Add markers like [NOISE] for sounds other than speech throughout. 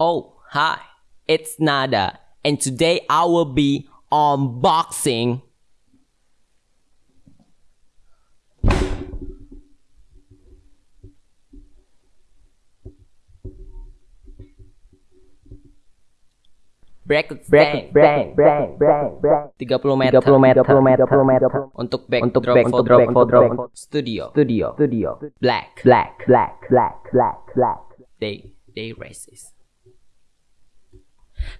Oh, hi, it's Nada, and today I will be unboxing. Bracket Bracket, bracket, bracket, bracket, bracket. 30 meter 30 meter, 30 meter, 30 meter. untuk backdrop Untuk backdrop foto foto. studio Studio, studio. black Black, black, black, black, black. they they racist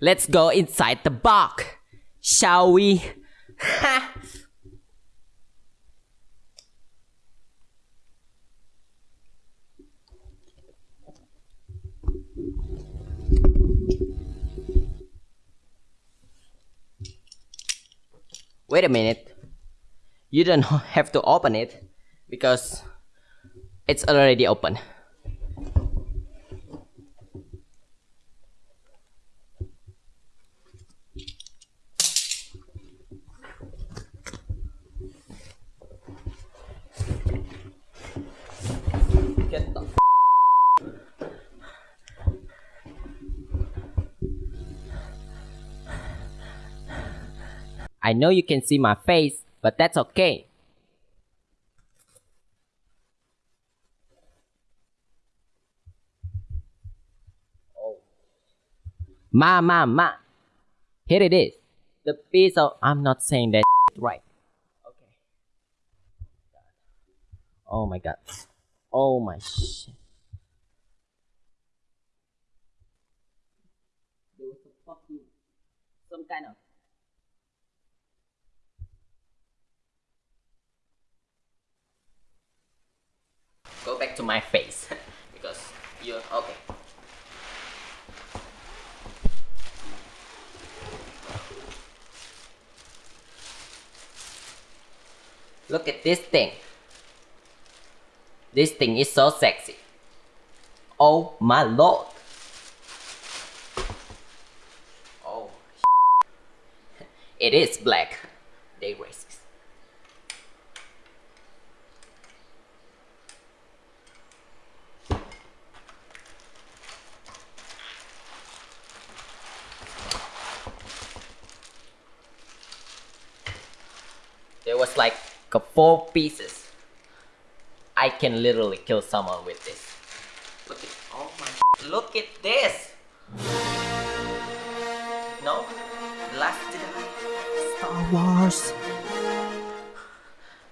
let's go inside the box shall we Ha! [LAUGHS] wait a minute you don't [LAUGHS] have to open it because it's already open I know you can see my face, but that's okay. Oh. Ma, ma, ma. Here it is. The piece of. I'm not saying that right. Okay. Oh my god. Oh my shit. There was a fucking. Some kind of. Go to my face. [LAUGHS] because you. Okay. Look at this thing. This thing is so sexy. Oh my lord. Oh. [LAUGHS] It is black. They racist. There was like four pieces. I can literally kill someone with this. Look at oh my look at this. No, last Jedi. Star Wars.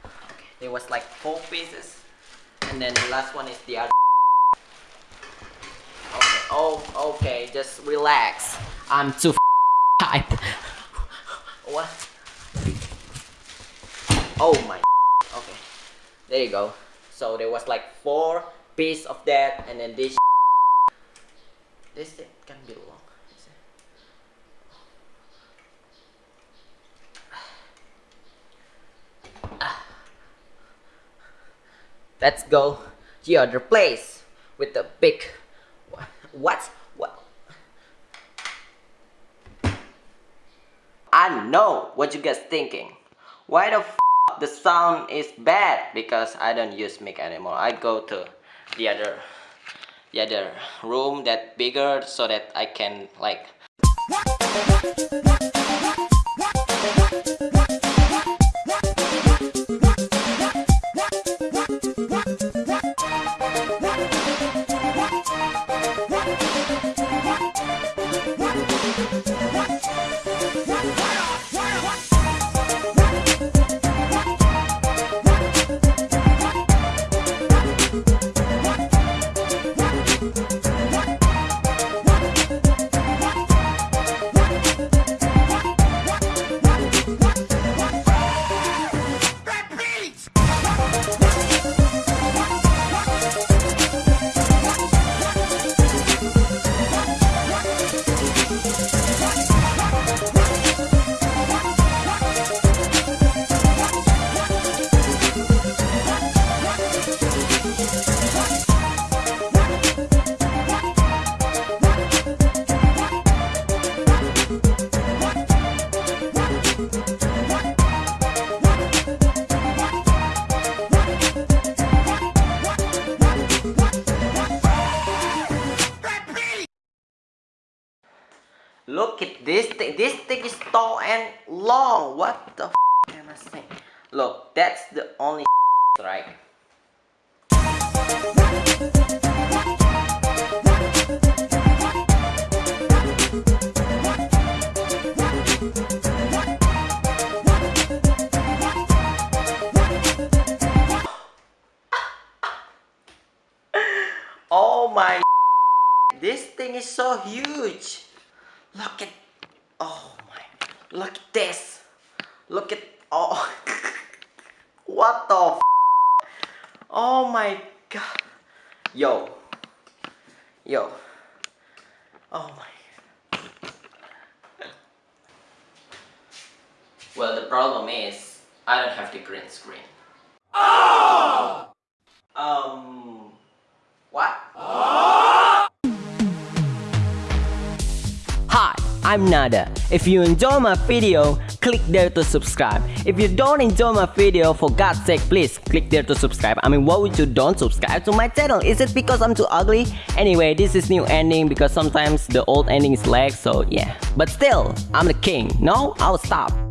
Okay, there was like four pieces, and then the last one is the other. Okay, oh, okay, just relax. I'm too hype. [LAUGHS] [LAUGHS] what? Oh my. [LAUGHS] Okay, there you go. So there was like four piece of that, and then this. [LAUGHS] This thing can be long. [SIGHS] Let's go the other place with the big. What? What? I know what you guys thinking. Why the f the sound is bad? Because I don't use mic anymore. I go to the other the other room that bigger so that I can like Look at this thing. This thing is tall and long. What the f am I saying? Look, that's the only [LAUGHS] right. [LAUGHS] Oh my [LAUGHS] This thing is so huge. Look at Oh my Look at this. Look at oh [LAUGHS] What the f Oh my god. Yo. Yo. Oh my Well the problem is I don't have the green screen. Um I'm Nada. If you enjoy my video, click there to subscribe. If you don't enjoy my video, for God's sake, please click there to subscribe. I mean, why would you don't subscribe to my channel? Is it because I'm too ugly? Anyway, this is new ending because sometimes the old ending is lag, so yeah. But still, I'm the king. No, I'll stop.